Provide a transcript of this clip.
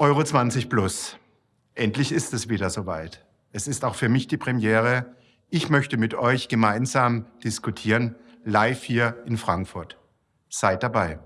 Euro 20 Plus. Endlich ist es wieder soweit. Es ist auch für mich die Premiere. Ich möchte mit euch gemeinsam diskutieren, live hier in Frankfurt. Seid dabei.